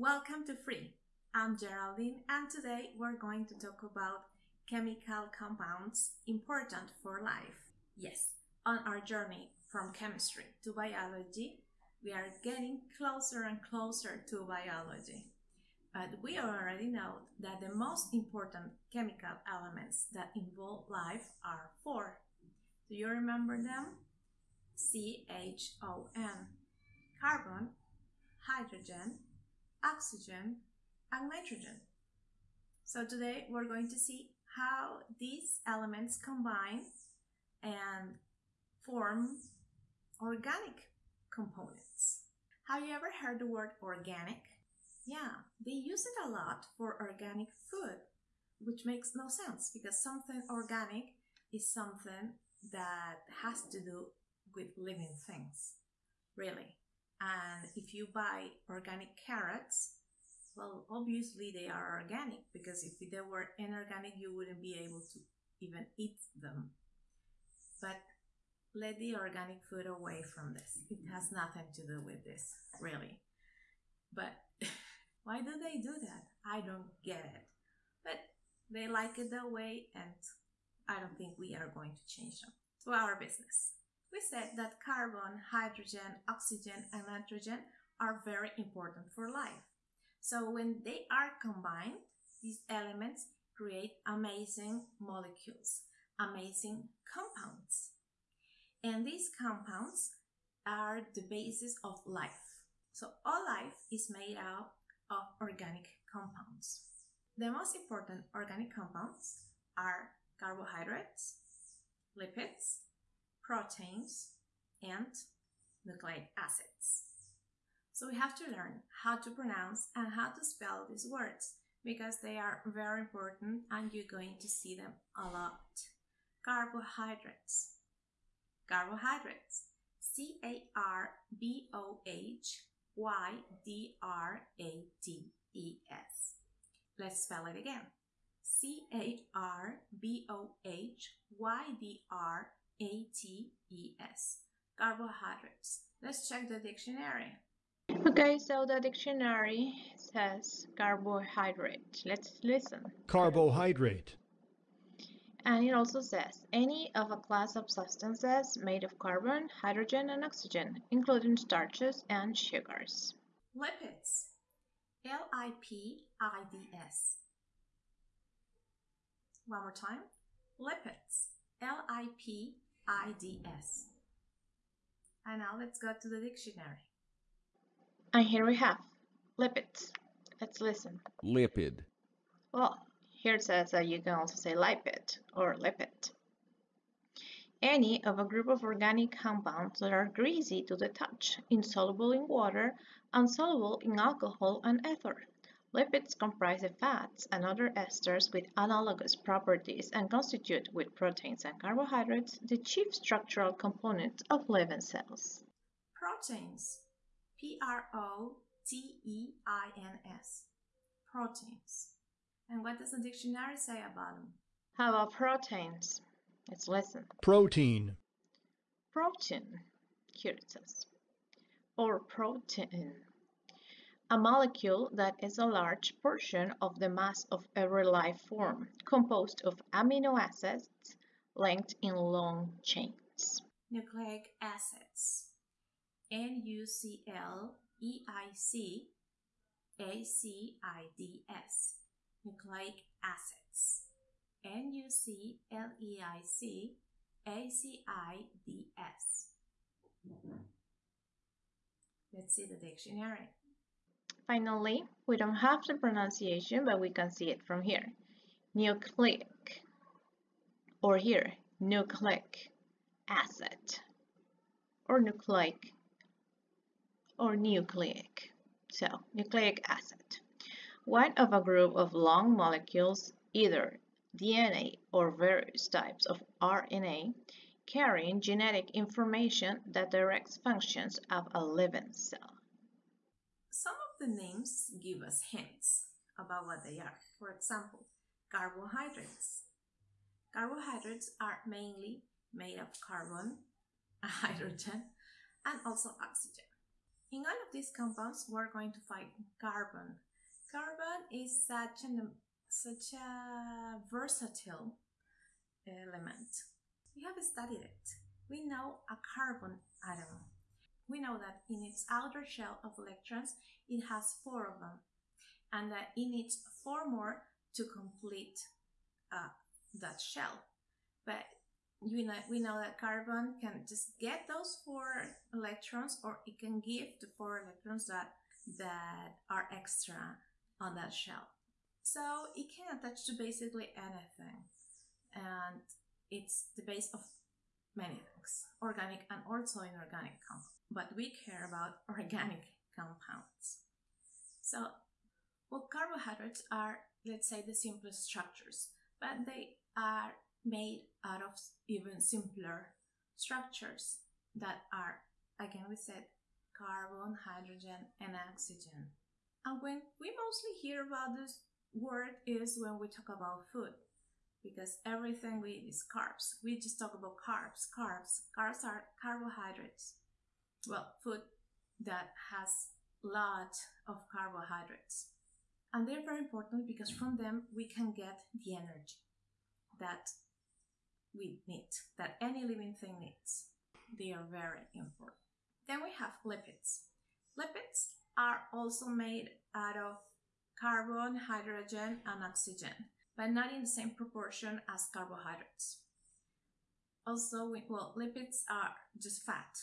Welcome to Free. I'm Geraldine, and today we're going to talk about chemical compounds important for life. Yes, on our journey from chemistry to biology, we are getting closer and closer to biology. But we already know that the most important chemical elements that involve life are four. Do you remember them? CHON carbon, hydrogen, oxygen, and nitrogen. So today we're going to see how these elements combine and form organic components. Have you ever heard the word organic? Yeah, they use it a lot for organic food, which makes no sense because something organic is something that has to do with living things, really. And if you buy organic carrots, well, obviously they are organic because if they were inorganic, you wouldn't be able to even eat them. But let the organic food away from this. It has nothing to do with this, really. But why do they do that? I don't get it. But they like it that way, and I don't think we are going to change them. To our business. We said that carbon, hydrogen, oxygen, and nitrogen are very important for life. So when they are combined, these elements create amazing molecules, amazing compounds. And these compounds are the basis of life. So all life is made out of organic compounds. The most important organic compounds are carbohydrates, lipids, proteins, and nucleic acids. So we have to learn how to pronounce and how to spell these words because they are very important and you're going to see them a lot. Carbohydrates. Carbohydrates. C A R B O H Y D R A T E S. Let's spell it again. C A R B O H Y D R A T E S. Carbohydrates. Let's check the dictionary. Okay, so the dictionary says carbohydrate. Let's listen. Carbohydrate. And it also says any of a class of substances made of carbon, hydrogen, and oxygen, including starches and sugars. Lipids. L I P I D S. One more time. Lipids. L I P I D S. And now let's go to the dictionary. And here we have lipids. Let's listen. Lipid. Well, here it says that you can also say lipid or lipid. Any of a group of organic compounds that are greasy to the touch, insoluble in water, insoluble in alcohol and ether. Lipids comprise the fats and other esters with analogous properties and constitute, with proteins and carbohydrates, the chief structural components of living cells. Proteins. P R O T E I N S. Proteins. And what does the dictionary say about them? How about proteins? Let's listen. Protein. Protein, here it says, or protein. A molecule that is a large portion of the mass of every life form, composed of amino acids linked in long chains. Nucleic acids. N U C L E I C A C I D S. Nucleic acids. N U C L E I C A C I D S. Let's see the dictionary. Finally, we don't have the pronunciation, but we can see it from here. Nucleic, or here, nucleic acid, or nucleic, or nucleic. So, nucleic acid. One of a group of long molecules, either DNA or various types of RNA, carrying genetic information that directs functions of a living cell. Some the names give us hints about what they are. For example, carbohydrates. Carbohydrates are mainly made of carbon, hydrogen, and also oxygen. In all of these compounds, we're going to find carbon. Carbon is such an such a versatile element. We have studied it. We know a carbon atom. We know that in its outer shell of electrons, it has four of them, and that it needs four more to complete uh, that shell. But know, we know that carbon can just get those four electrons or it can give the four electrons that that are extra on that shell so it can attach to basically anything and it's the base of many things organic and also inorganic compounds. But we care about organic compounds. So well carbohydrates are let's say the simplest structures but they are made out of even simpler structures that are, again, we said carbon, hydrogen, and oxygen. And when we mostly hear about this word is when we talk about food, because everything we eat is carbs. We just talk about carbs, carbs. Carbs are carbohydrates. Well, food that has lot of carbohydrates. And they're very important because from them we can get the energy that we need, that any living thing needs. They are very important. Then we have lipids. Lipids are also made out of carbon, hydrogen, and oxygen, but not in the same proportion as carbohydrates. Also, we, well, lipids are just fat,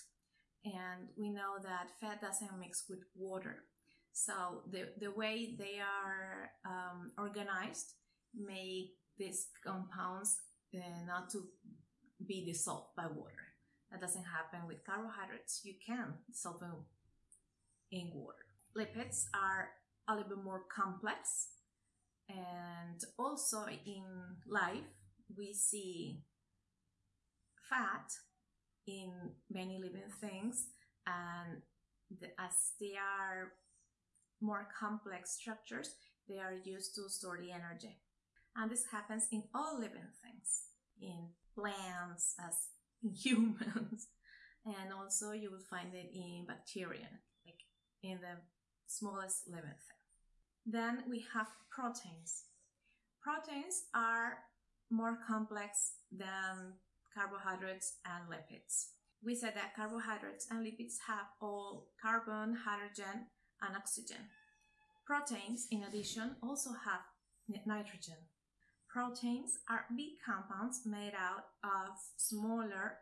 and we know that fat doesn't mix with water. So the, the way they are um, organized make these compounds uh, not to be dissolved by water. That doesn't happen with carbohydrates. You can dissolve them in water. Lipids are a little bit more complex, and also in life, we see fat in many living things, and the, as they are more complex structures, they are used to store the energy. And this happens in all living things, in plants, as in humans, and also you will find it in bacteria, like in the smallest living thing. Then we have proteins. Proteins are more complex than carbohydrates and lipids. We said that carbohydrates and lipids have all carbon, hydrogen, and oxygen. Proteins, in addition, also have nitrogen. Proteins are big compounds made out of smaller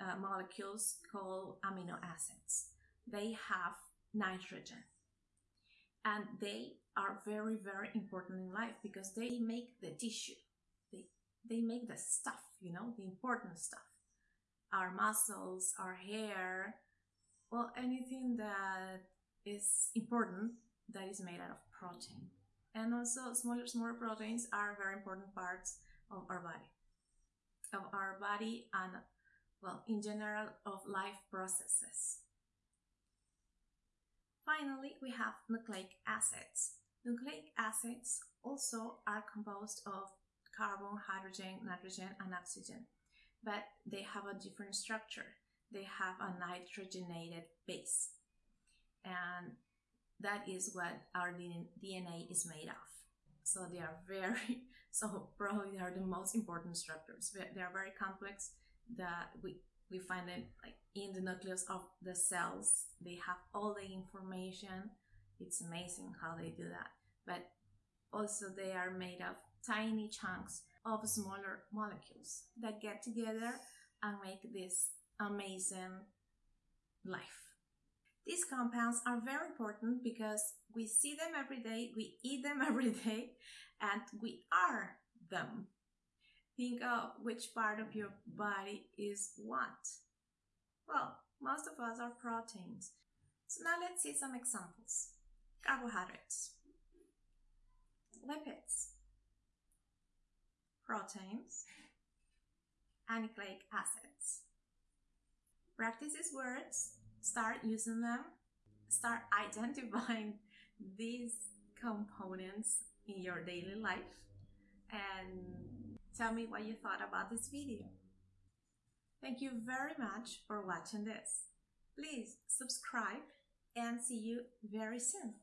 uh, molecules called amino acids. They have nitrogen. And they are very, very important in life because they make the tissue. They, they make the stuff, you know, the important stuff. Our muscles, our hair, well, anything that is important that is made out of protein and also smaller smaller proteins are very important parts of our body of our body and well in general of life processes finally we have nucleic acids nucleic acids also are composed of carbon hydrogen nitrogen and oxygen but they have a different structure they have a nitrogenated base and that is what our DNA is made of. So they are very, so probably they are the most important structures. They are very complex that we, we find it like in the nucleus of the cells. They have all the information. It's amazing how they do that. But also they are made of tiny chunks of smaller molecules that get together and make this amazing life. These compounds are very important because we see them every day, we eat them every day, and we are them. Think of which part of your body is what. Well, most of us are proteins. So now let's see some examples. Carbohydrates, lipids, proteins, and nucleic acids. Practice these words start using them, start identifying these components in your daily life, and tell me what you thought about this video. Thank you very much for watching this. Please subscribe and see you very soon.